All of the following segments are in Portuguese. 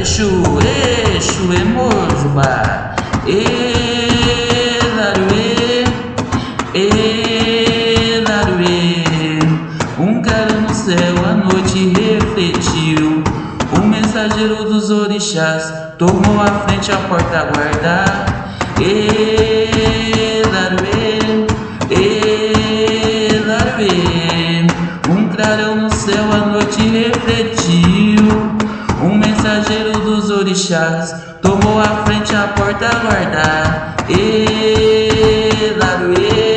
Exu, Exu, Emojuba, Elaruê, Elaruê. Um cara no céu a noite refletiu, o mensageiro dos orixás tomou a frente a porta guardar. Elaruê, Elaruê. Um clarão no céu a noite refletiu mensageiro dos orixás tomou a frente a porta guardar. E laruê,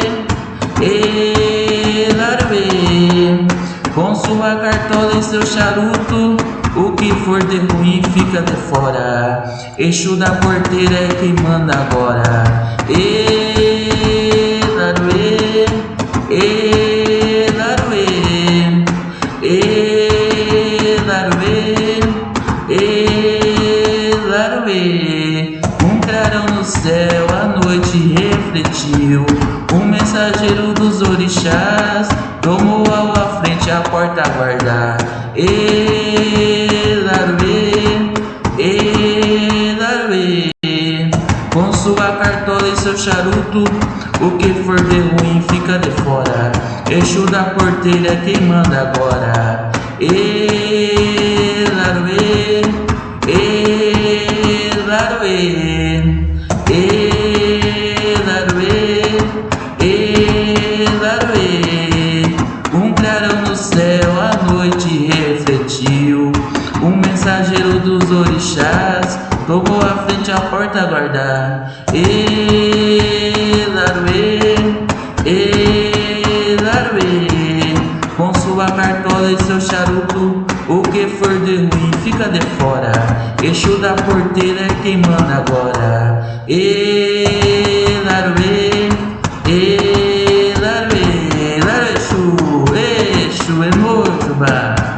e laruê, com sua cartola e seu charuto, o que for de ruim fica de fora. Eixo da porteira é quem manda agora. E no céu a noite refletiu. Um mensageiro dos orixás tomou à frente a porta a guardar. Elaruê, Elaruê, com sua cartola e seu charuto, o que for de ruim fica de fora. Eixo da porteira quem manda agora. Elaruê, mensageiro dos orixás tomou a frente a porta a guardar. Elaruê, Elaruê, com sua cartola e seu charuto, o que for de ruim fica de fora. Eixo da porteira é quem manda agora. Elaruê, Elaruê, Elaruê, Exu, Exu, Emojuba.